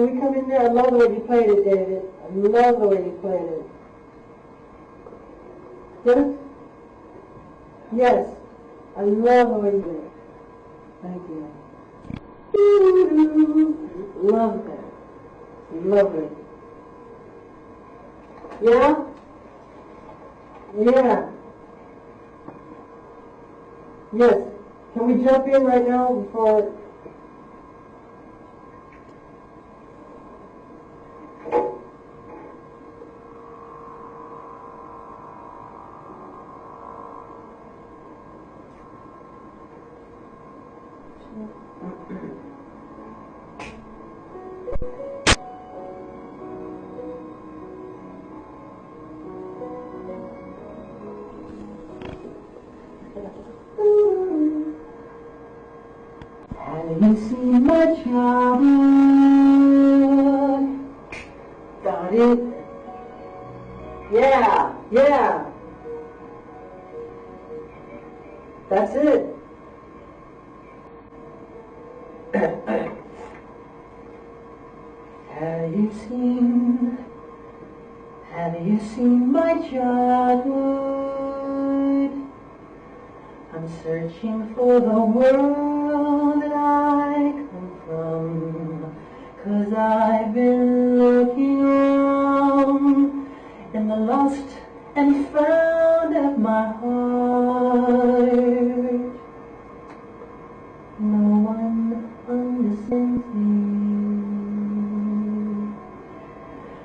Can we come in there? I love the way you played it, David. I love the way you played it. Yes? Yes. I love the way you did it. Thank you. Love that. Lovely. Yeah? Yeah. Yes. Can we jump in right now before seen? Got it? Yeah, yeah. That's it. Have you seen, have you seen my childhood? I'm searching for the world Cause I've been looking around in the lost and found of my heart. No one understands me.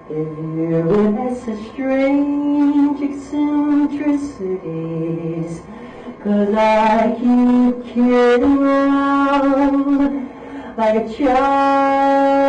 If you has such strange eccentricities, Cause I keep kidding around like a child,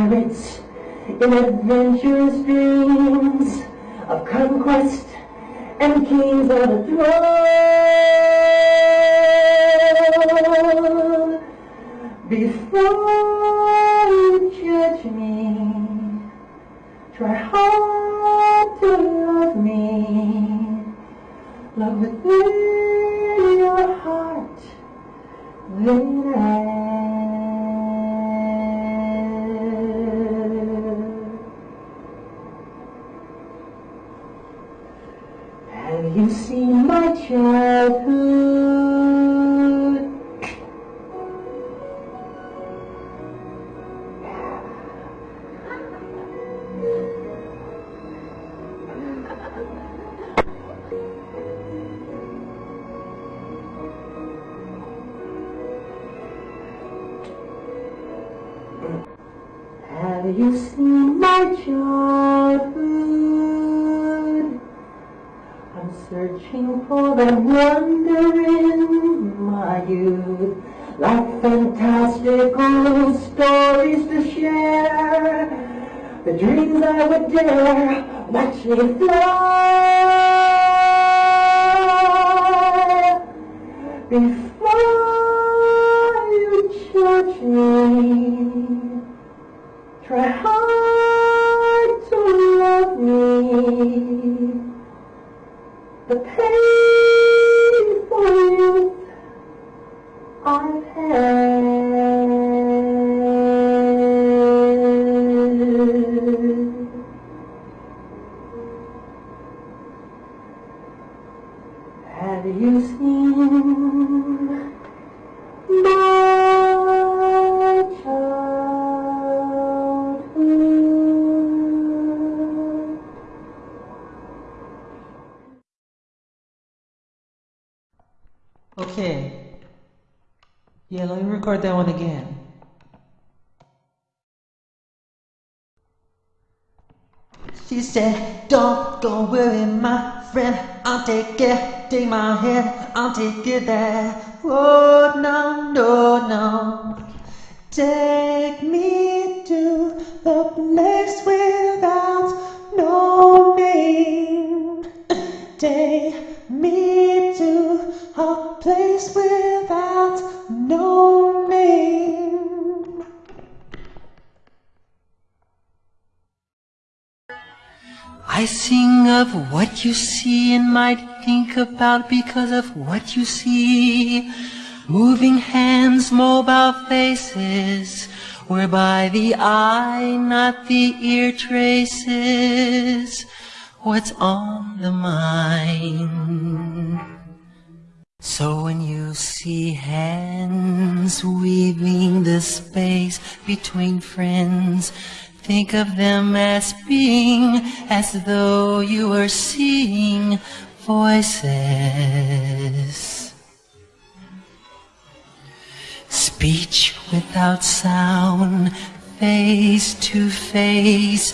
pirates in adventurous dreams of conquest and kings on the throne. Before you judge me, try hard to love me. Love within your heart, then you seen my childhood? Have you seen my childhood? Searching for that wonder in my youth, like fantastical stories to share. The dreams I would dare watch me fly. Before you judge me, try hard you seen my childhood? Okay. Yeah, let me record that one again. She said, Don't go worry, my friend. I'll take it, take my hand, I'll take it there. Oh, no, no, no. Take me to the place without no name. Take me to a place without I sing of what you see and might think about because of what you see. Moving hands, mobile faces, whereby the eye, not the ear traces what's on the mind. So when you see hands weaving the space between friends, think of them as being as though you were seeing voices. Speech without sound, face to face,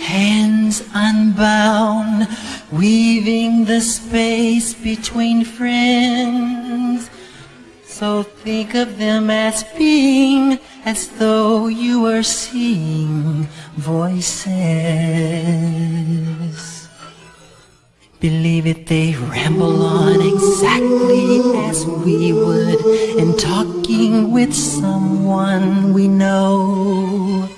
hands unbound, weaving the space between friends. So think of them as being as though you were seeing voices. Believe it, they ramble on exactly as we would in talking with someone we know.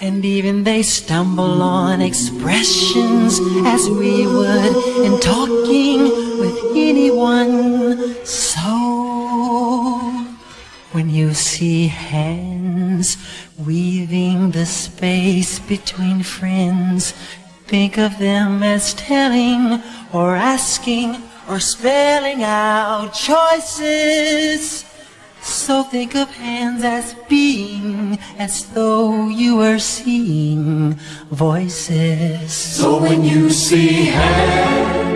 And even they stumble on expressions as we would in talking with anyone. When you see hands weaving the space between friends, think of them as telling or asking or spelling out choices. So think of hands as being as though you were seeing voices. So when you see hands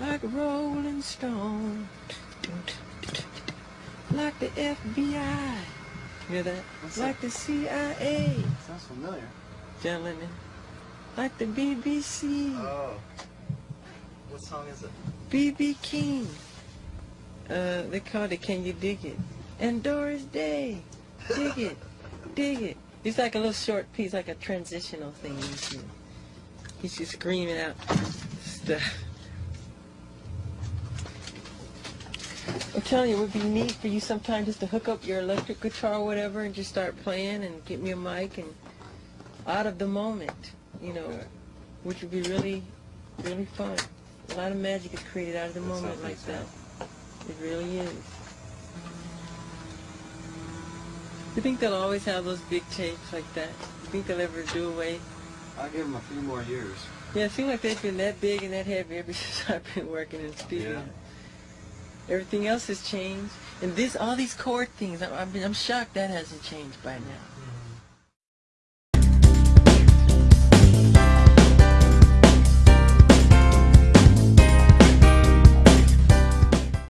Like a rolling stone. Like the FBI. Hear that? like the CIA. Sounds familiar. John Lennon. Like the BBC. Oh. What song is it? BB King. Uh, they called it Can You Dig It? And Doris Day. Dig it. Dig it. It's like a little short piece, like a transitional thing. He's just screaming out stuff. I'm telling you, it would be neat for you sometime just to hook up your electric guitar or whatever and just start playing and get me a mic and out of the moment, you know, Okay. which would be really, really fun. A lot of magic is created out of the That moment like that. It really is. You think they'll always have those big tapes like that? You think they'll ever do away? I'll give them a few more years. Yeah, it seems like they've been that big and that heavy ever since I've been working in studio. Yeah. Everything else has changed, and this, all these chord things, I'm, I'm, I'm shocked that hasn't changed by now.